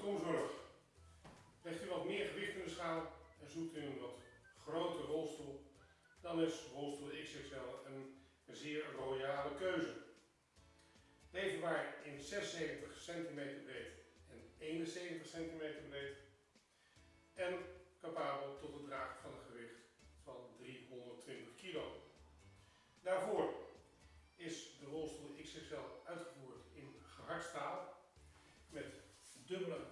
Tomzorg. Legt u wat meer gewicht in de schaal en zoekt u een wat grotere rolstoel, dan is rolstoel XXL een zeer royale keuze. Leverbaar in 76 cm breed en 71 cm breed en capabel tot het dragen van een gewicht van 320 kg. Daarvoor is de rolstoel XXL uitgevoerd in gehard staal met dubbele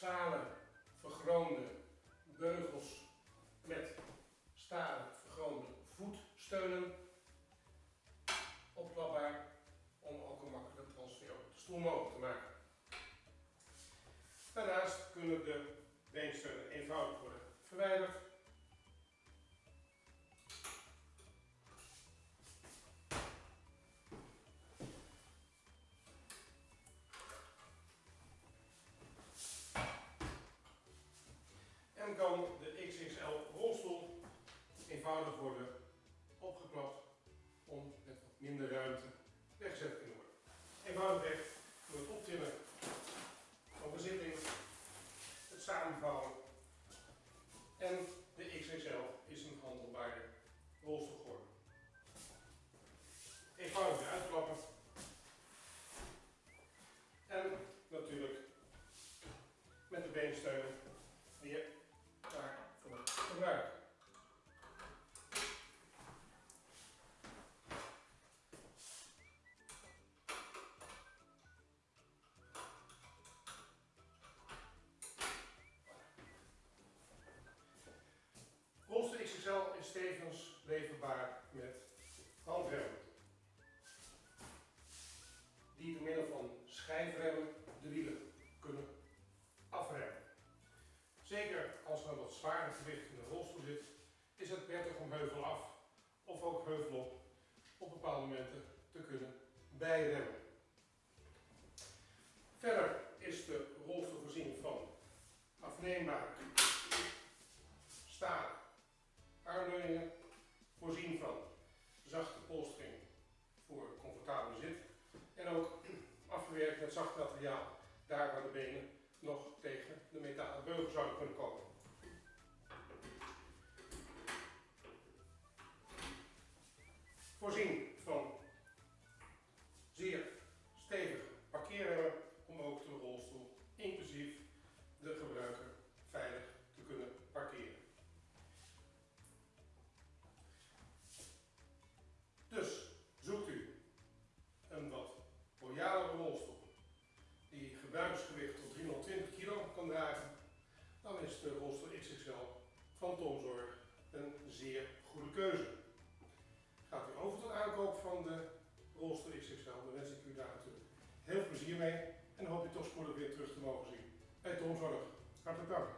stalen vergroonde beugels met stalen vergroonde voetsteunen, opklapbaar om ook een makkelijke transfer op de stoel mogelijk te maken. Daarnaast kunnen de beensteunen eenvoudig worden verwijderd. Eenvoudig worden opgeklapt om met wat minder ruimte XXL is tevens leverbaar met handremmen. Die door middel van schijfremmen de wielen kunnen afremmen. Zeker als er een wat zwaarder gewicht in de rolstoel zit, is het prettig om heuvel af of ook heuvel op op bepaalde momenten te kunnen bijremmen. Verder is de rolstoel voorzien van afneembare daar waar de benen nog tegen de metalen beugel zouden kunnen komen. Voorzien zeer goede keuze. Gaat u over tot aankoop van de rolstoel XXL, dan wens ik u daar natuurlijk heel veel plezier mee en hoop u toch spoedig weer terug te mogen zien bij Tomzorg. Hartelijk dank.